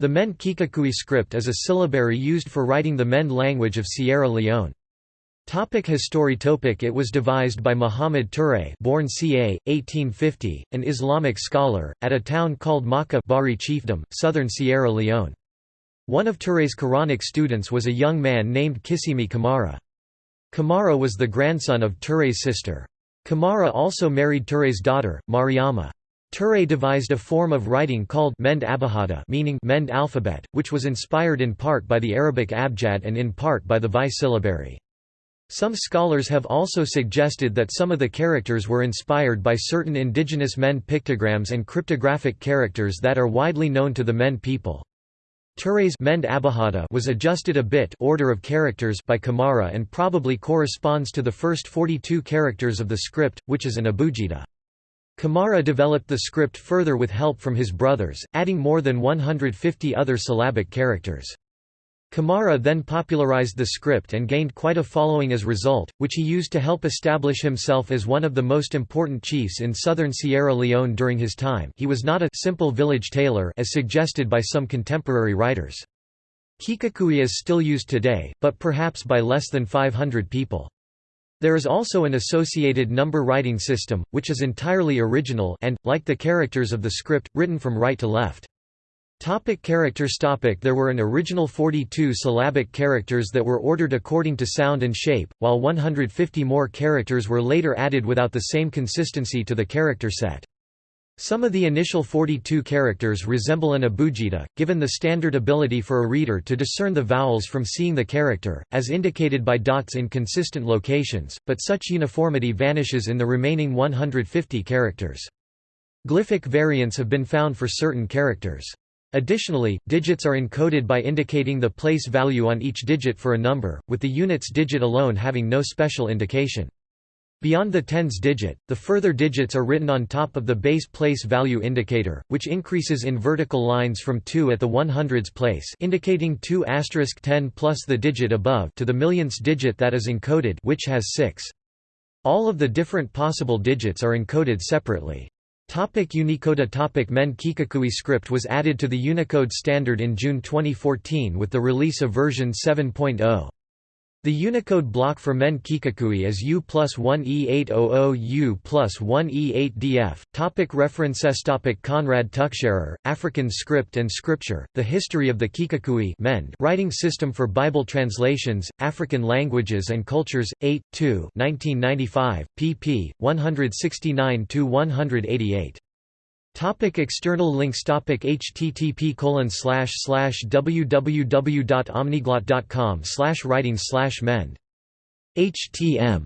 The Mende Kikakui script is a syllabary used for writing the Mende language of Sierra Leone. Topic history topic It was devised by Muhammad Touré born ca. 1850, an Islamic scholar, at a town called Maka Bari chiefdom, southern Sierra Leone. One of Touré's Quranic students was a young man named Kissimi Kamara. Kamara was the grandson of Touré's sister. Kamara also married Touré's daughter, Mariama. Touré devised a form of writing called Mende Abahada meaning Mende alphabet, which was inspired in part by the Arabic abjad and in part by the Vai syllabary. Some scholars have also suggested that some of the characters were inspired by certain indigenous Mende pictograms and cryptographic characters that are widely known to the Mende people. Touré's Mende Abahada was adjusted a bit order of characters by Kamara and probably corresponds to the first 42 characters of the script, which is an abugida. Kamara developed the script further with help from his brothers, adding more than 150 other syllabic characters. Kamara then popularized the script and gained quite a following as a result, which he used to help establish himself as one of the most important chiefs in southern Sierra Leone during his time he was not a simple village tailor as suggested by some contemporary writers. Kikakui is still used today, but perhaps by less than 500 people. There is also an associated number writing system, which is entirely original and, like the characters of the script, written from right to left. Topic characters topic There were an original 42 syllabic characters that were ordered according to sound and shape, while 150 more characters were later added without the same consistency to the character set. Some of the initial 42 characters resemble an abugida, given the standard ability for a reader to discern the vowels from seeing the character, as indicated by dots in consistent locations, but such uniformity vanishes in the remaining 150 characters. Glyphic variants have been found for certain characters. Additionally, digits are encoded by indicating the place value on each digit for a number, with the units digit alone having no special indication. Beyond the tens digit, the further digits are written on top of the base place value indicator, which increases in vertical lines from 2 at the 100s place indicating 2 asterisk 10 plus the digit above to the millionths digit that is encoded which has 6. All of the different possible digits are encoded separately. Topic Unicode Topic Mende Kikakui script was added to the Unicode standard in June 2014 with the release of version 7.0. The Unicode block for Mende Kikakui is U plus 1 E800 U plus 1 E8DF. Topic references Topic Konrad Tuchscherer, African Script and Scripture, The History of the Kikakui Mende Writing System for Bible Translations, African Languages and Cultures, 8, 2 1995, pp. 169–188. Topic external links Topic http colon slash slash www.omniglot.com slash writing slash mende htm